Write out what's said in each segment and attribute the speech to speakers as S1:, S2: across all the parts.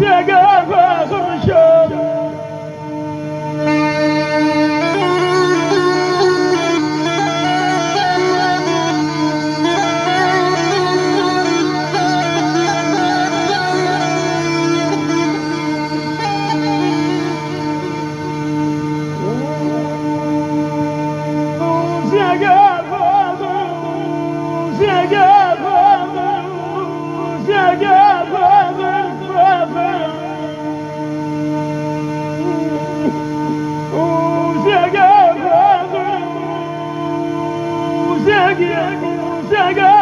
S1: chegava arranjando.
S2: Chegava. chegam, chegam.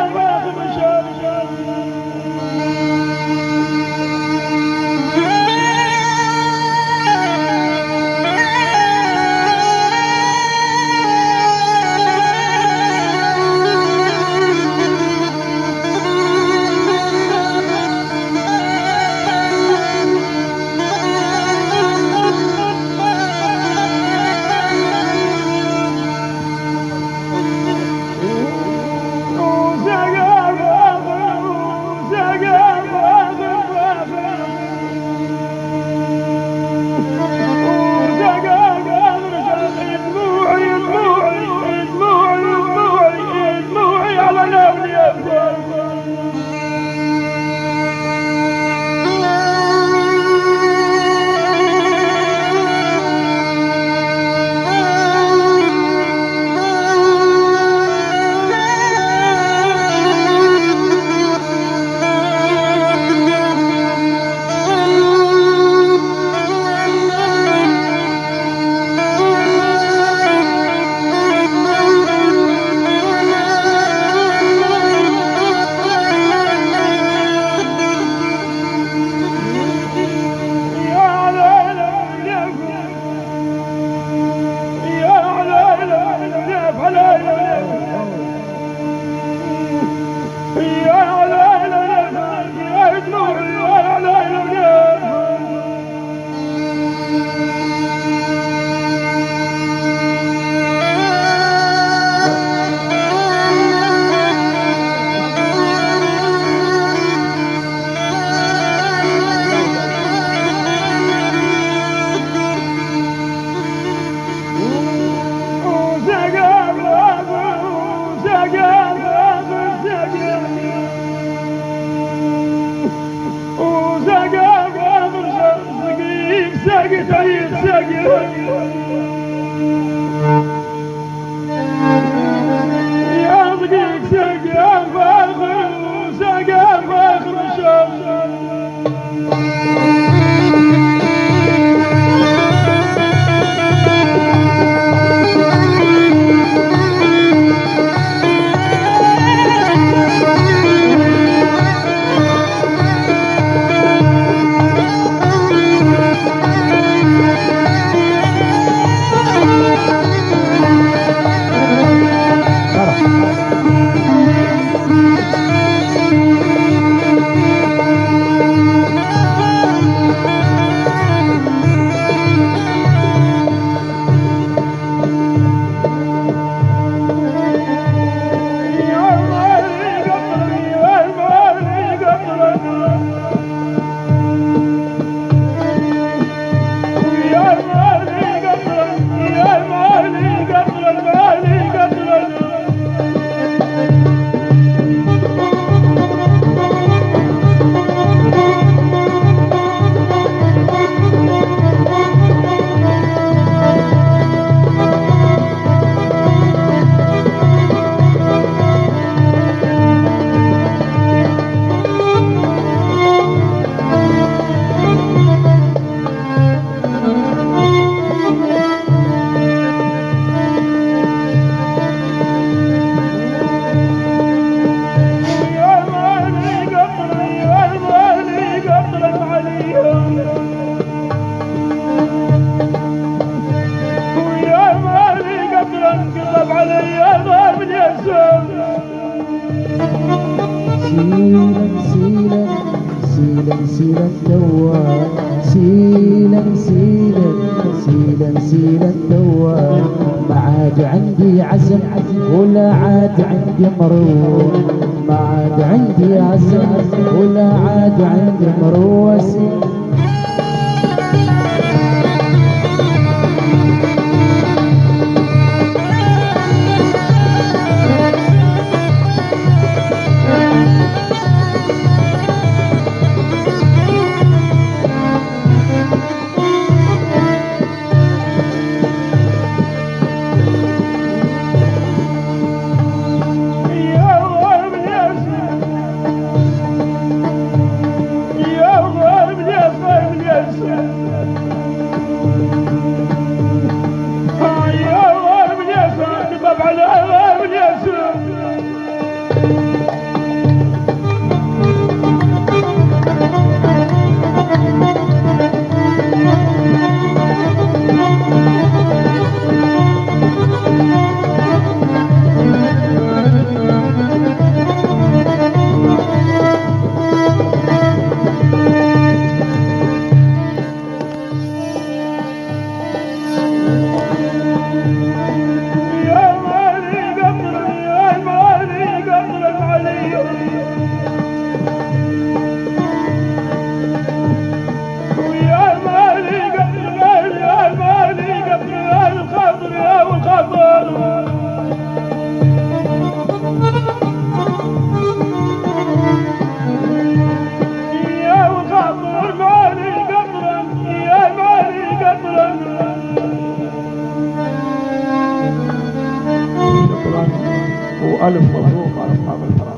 S2: Герои, за герои! نسيلا نسيلا نسيلا توا ما عاد عندي عزم ولا عاد عندي مروق ما عاد عندي عزم ولا عاد عندي مروس
S1: ألف مبروك على أصحاب الحرام